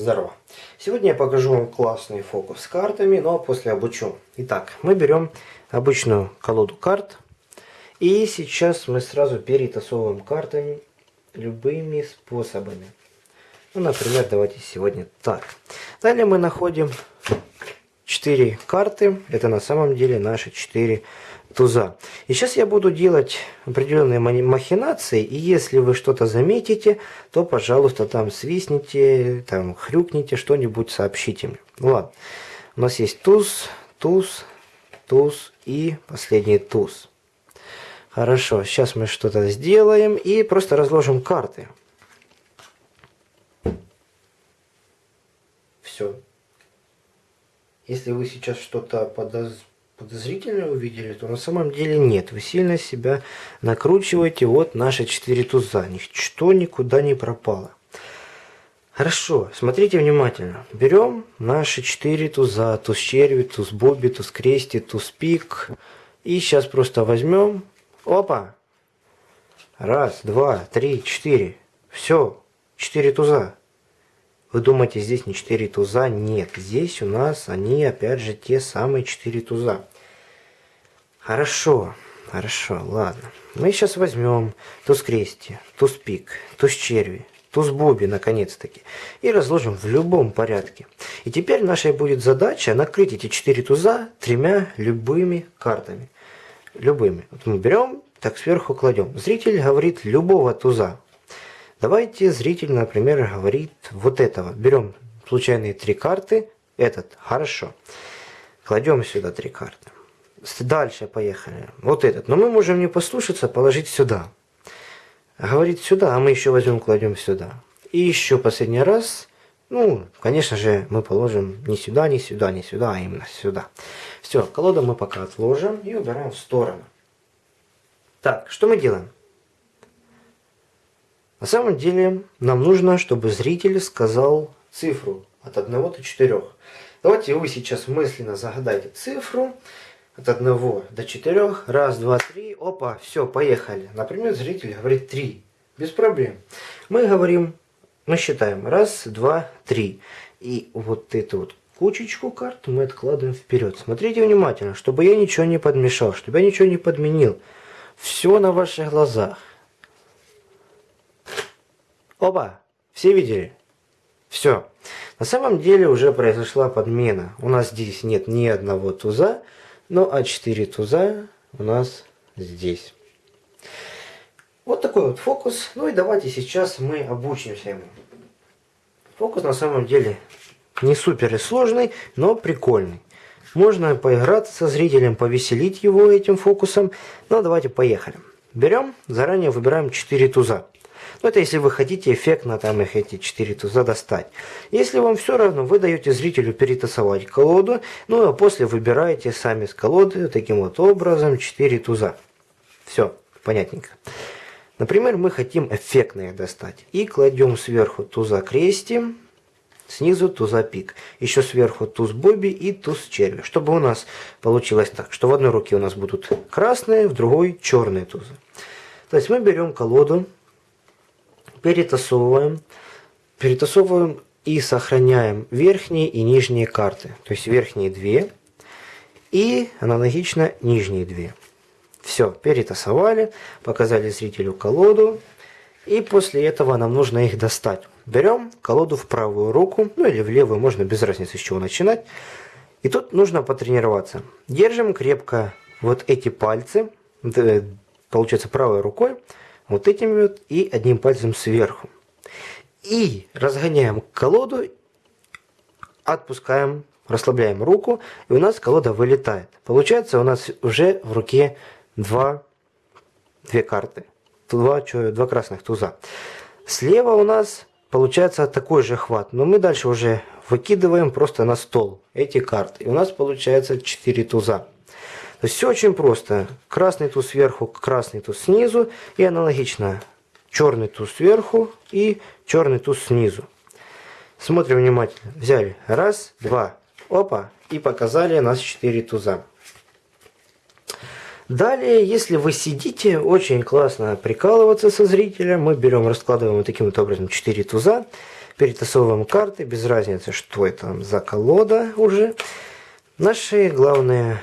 Здорово! Сегодня я покажу вам классный фокус с картами, но после обучу. Итак, мы берем обычную колоду карт. И сейчас мы сразу перетасовываем картами любыми способами. Ну, например, давайте сегодня так. Далее мы находим 4 карты. Это на самом деле наши 4 туза. И сейчас я буду делать определенные махинации, и если вы что-то заметите, то, пожалуйста, там свистните, там хрюкните, что-нибудь сообщите мне. Ладно. У нас есть туз, туз, туз и последний туз. Хорошо, сейчас мы что-то сделаем и просто разложим карты. Все. Если вы сейчас что-то подоз подозрительно увидели, то на самом деле нет. Вы сильно себя накручиваете. Вот наши четыре туза. Ничто никуда не пропало. Хорошо, смотрите внимательно. Берем наши четыре туза. Туз черви, туз боби, туз крести, туз пик. И сейчас просто возьмем. Опа! Раз, два, три, четыре. Все, четыре туза. Вы думаете, здесь не 4 туза? Нет, здесь у нас они, опять же, те самые 4 туза. Хорошо, хорошо, ладно. Мы сейчас возьмем туз крести, туз пик, туз черви, туз боби, наконец-таки, и разложим в любом порядке. И теперь наша будет задача накрыть эти 4 туза тремя любыми картами. Любыми. Вот мы берем, так сверху кладем. Зритель говорит любого туза. Давайте зритель, например, говорит вот этого. Берем случайные три карты. Этот. Хорошо. Кладем сюда три карты. Дальше поехали. Вот этот. Но мы можем не послушаться, положить сюда. Говорит сюда, а мы еще возьмем, кладем сюда. И еще последний раз. Ну, конечно же, мы положим не сюда, не сюда, не сюда, а именно сюда. Все, колоду мы пока отложим и убираем в сторону. Так, что мы делаем? На самом деле нам нужно, чтобы зритель сказал цифру от 1 до 4. Давайте вы сейчас мысленно загадайте цифру от 1 до 4. Раз, два, три. Опа, все, поехали. Например, зритель говорит 3. Без проблем. Мы говорим, мы считаем. Раз, два, три. И вот эту вот кучечку карт мы откладываем вперед. Смотрите внимательно, чтобы я ничего не подмешал, чтобы я ничего не подменил. Все на ваших глазах. Оба! Все видели? Все. На самом деле уже произошла подмена. У нас здесь нет ни одного туза, но А4 туза у нас здесь. Вот такой вот фокус. Ну и давайте сейчас мы обучимся ему. Фокус на самом деле не супер и сложный, но прикольный. Можно поиграться со зрителем, повеселить его этим фокусом. Но давайте поехали. Берем, заранее выбираем 4 туза. Но ну, это если вы хотите эффектно там их эти 4 туза достать. Если вам все равно, вы даете зрителю перетасовать колоду, ну а после выбираете сами с колоды таким вот образом 4 туза. Все, понятненько. Например, мы хотим эффектно их достать. И кладем сверху туза крести, снизу туза пик. Еще сверху туз боби и туз черви. Чтобы у нас получилось так, что в одной руке у нас будут красные, в другой черные тузы. То есть мы берем колоду, перетасовываем, перетасовываем и сохраняем верхние и нижние карты. То есть верхние две и аналогично нижние две. Все, перетасовали, показали зрителю колоду. И после этого нам нужно их достать. Берем колоду в правую руку, ну или в левую, можно без разницы с чего начинать. И тут нужно потренироваться. Держим крепко вот эти пальцы, получается правой рукой, вот этим вот и одним пальцем сверху. И разгоняем колоду, отпускаем, расслабляем руку, и у нас колода вылетает. Получается у нас уже в руке два, две карты, два, два красных туза. Слева у нас получается такой же хват, но мы дальше уже выкидываем просто на стол эти карты. И у нас получается 4 туза. Все очень просто. Красный туз сверху, красный туз снизу и аналогично черный туз сверху и черный туз снизу. Смотрим внимательно. Взяли. Раз, два. Опа. И показали нас 4 туза. Далее, если вы сидите, очень классно прикалываться со зрителем. Мы берем, раскладываем вот таким вот образом 4 туза. Перетасовываем карты, без разницы, что это за колода уже. Наши главные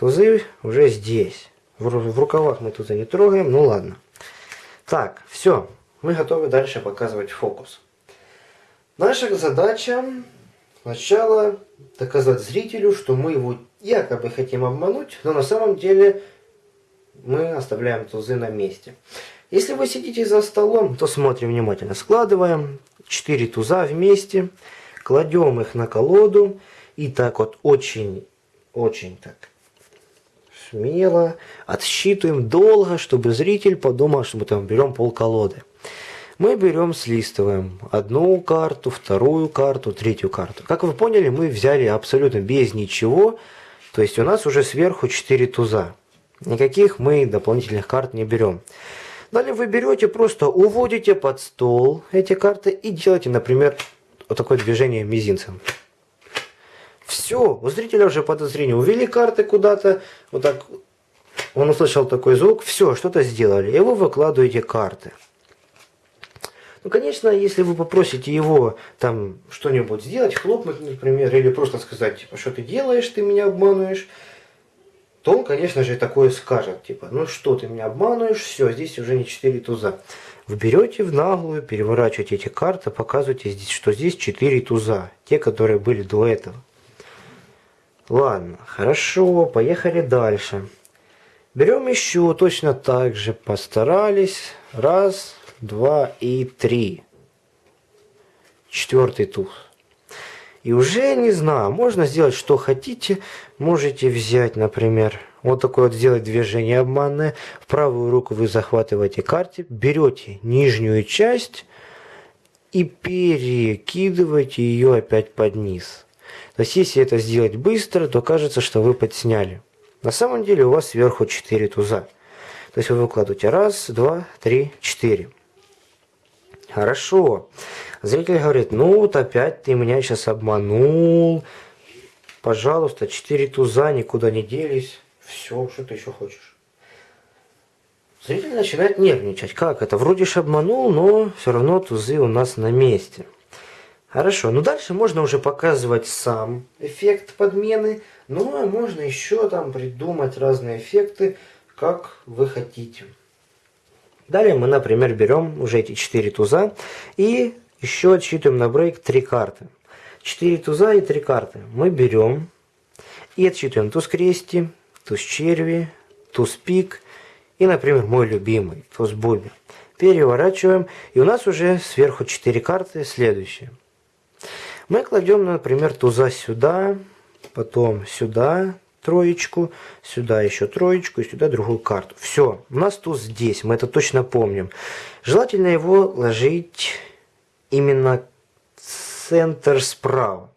тузы уже здесь. В, в рукавах мы тузы не трогаем, ну ладно. Так, все, мы готовы дальше показывать фокус. Наша задача сначала доказать зрителю, что мы его якобы хотим обмануть, но на самом деле мы оставляем тузы на месте. Если вы сидите за столом, то смотрим внимательно. Складываем 4 туза вместе, кладем их на колоду и так вот очень, очень так смело отсчитываем долго, чтобы зритель подумал, что мы там берем пол колоды. Мы берем, слистываем одну карту, вторую карту, третью карту. Как вы поняли, мы взяли абсолютно без ничего, то есть у нас уже сверху 4 туза. Никаких мы дополнительных карт не берем. Далее вы берете, просто уводите под стол эти карты и делаете, например, вот такое движение мизинцем. Все, у зрителя уже подозрение. Увели карты куда-то, вот так, он услышал такой звук, все, что-то сделали, и вы выкладываете карты. Ну, конечно, если вы попросите его там что-нибудь сделать, хлопнуть, например, или просто сказать, типа, что ты делаешь, ты меня обманываешь, то он, конечно же, такое скажет, типа, ну что ты меня обманываешь, все, здесь уже не 4 туза. Вы берете в наглую, переворачиваете эти карты, показываете, здесь, что здесь 4 туза, те, которые были до этого. Ладно, хорошо, поехали дальше. Берем еще точно так же, постарались. Раз, два и три. Четвертый туз. И уже, не знаю, можно сделать что хотите. Можете взять, например, вот такое вот сделать движение обманное. В правую руку вы захватываете карте, берете нижнюю часть и перекидываете ее опять под низ. То есть, если это сделать быстро, то кажется, что вы подсняли. На самом деле у вас сверху 4 туза. То есть вы выкладываете раз, два, три, четыре. Хорошо. Зритель говорит, ну вот опять ты меня сейчас обманул. Пожалуйста, четыре туза никуда не делись. Все, что ты еще хочешь. Зритель начинает нервничать. Как это? Вроде ж обманул, но все равно тузы у нас на месте. Хорошо, ну дальше можно уже показывать сам эффект подмены. Ну а можно еще там придумать разные эффекты, как вы хотите. Далее мы, например, берем уже эти 4 туза и еще отсчитываем на брейк 3 карты. 4 туза и 3 карты мы берем и отсчитываем туз крести, туз черви, туз пик и, например, мой любимый туз буби. Переворачиваем и у нас уже сверху 4 карты следующие. Мы кладем, например, туза сюда, потом сюда, троечку, сюда еще троечку и сюда другую карту. Все, у нас туз здесь, мы это точно помним. Желательно его ложить именно центр справа.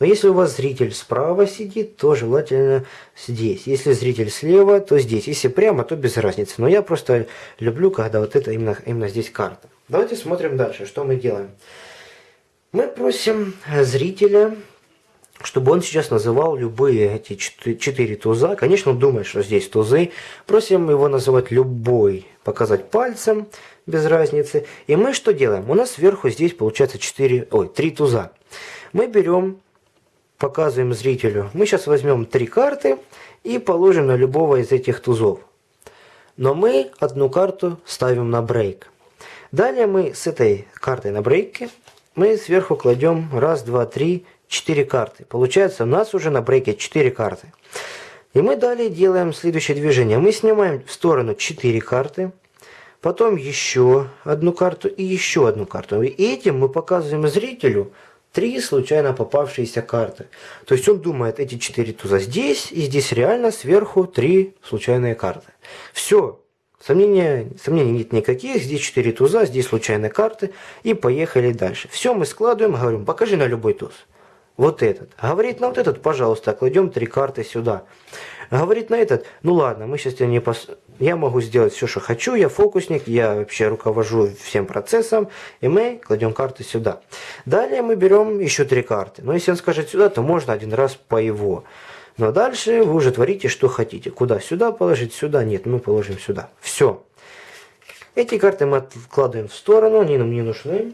Но если у вас зритель справа сидит, то желательно здесь. Если зритель слева, то здесь. Если прямо, то без разницы. Но я просто люблю, когда вот это именно, именно здесь карта. Давайте смотрим дальше, что мы делаем. Мы просим зрителя чтобы он сейчас называл любые эти четыре туза. Конечно, он думает, что здесь тузы. Просим его называть любой, показать пальцем, без разницы. И мы что делаем? У нас сверху здесь получается 4, ой, 3 туза. Мы берем, показываем зрителю. Мы сейчас возьмем три карты и положим на любого из этих тузов. Но мы одну карту ставим на брейк. Далее мы с этой картой на брейке мы сверху кладем раз, два, три, 4 карты. Получается, у нас уже на брейке 4 карты. И мы далее делаем следующее движение. Мы снимаем в сторону 4 карты, потом еще одну карту и еще одну карту. И этим мы показываем зрителю три случайно попавшиеся карты. То есть он думает, эти 4 туза здесь, и здесь реально сверху 3 случайные карты. Все. Сомнения, сомнений нет никаких, здесь 4 туза, здесь случайные карты, и поехали дальше. Все мы складываем, говорим, покажи на любой туз вот этот. Говорит на вот этот, пожалуйста, кладем три карты сюда. Говорит на этот, ну ладно, мы сейчас не пос... я могу сделать все, что хочу, я фокусник, я вообще руковожу всем процессом, и мы кладем карты сюда. Далее мы берем еще три карты. Но если он скажет сюда, то можно один раз по его. Но дальше вы уже творите, что хотите. Куда? Сюда положить? Сюда? Нет, мы положим сюда. Все. Эти карты мы откладываем в сторону, они нам не нужны.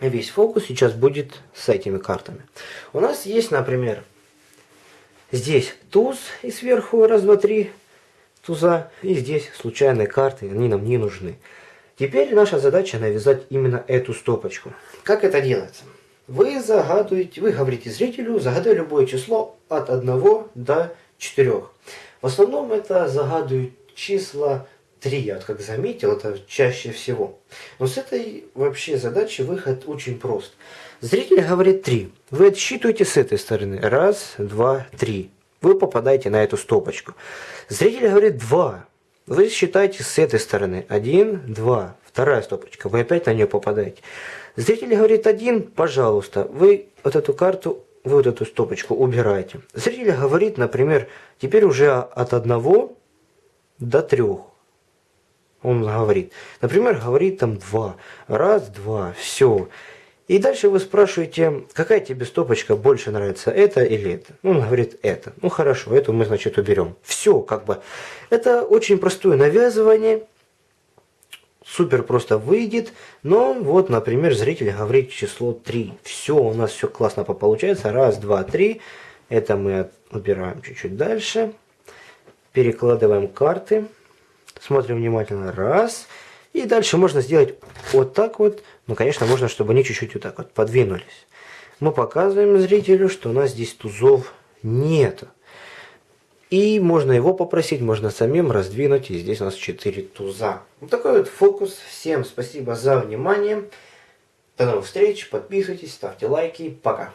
весь фокус сейчас будет с этими картами. У нас есть, например, здесь туз и сверху раз, два, три туза. И здесь случайные карты, они нам не нужны. Теперь наша задача навязать именно эту стопочку. Как это делается? Вы загадываете, вы говорите зрителю, загадай любое число от 1 до 4. В основном это загадывают числа 3, я вот как заметил, это чаще всего. Но с этой вообще задачи выход очень прост. Зритель говорит 3. Вы отсчитываете с этой стороны. Раз, два, три. Вы попадаете на эту стопочку. Зритель говорит 2. Вы считаете с этой стороны. 1, 2. Вторая стопочка. Вы опять на нее попадаете. Зритель говорит 1, пожалуйста. Вы вот эту карту, вы вот эту стопочку убираете. Зритель говорит, например, теперь уже от 1 до 3 он говорит. Например, говорит там два. Раз, два, все. И дальше вы спрашиваете, какая тебе стопочка больше нравится, это или это? Ну, он говорит, это. Ну, хорошо, эту мы, значит, уберем. Все, как бы. Это очень простое навязывание. Супер просто выйдет. Но вот, например, зритель говорит число 3. Все, у нас все классно получается. Раз, два, три. Это мы убираем чуть-чуть дальше. Перекладываем карты. Смотрим внимательно. Раз. И дальше можно сделать вот так вот. Ну, конечно, можно, чтобы они чуть-чуть вот так вот подвинулись. Мы показываем зрителю, что у нас здесь тузов нет. И можно его попросить, можно самим раздвинуть. И здесь у нас 4 туза. Вот такой вот фокус. Всем спасибо за внимание. До новых встреч. Подписывайтесь, ставьте лайки. Пока.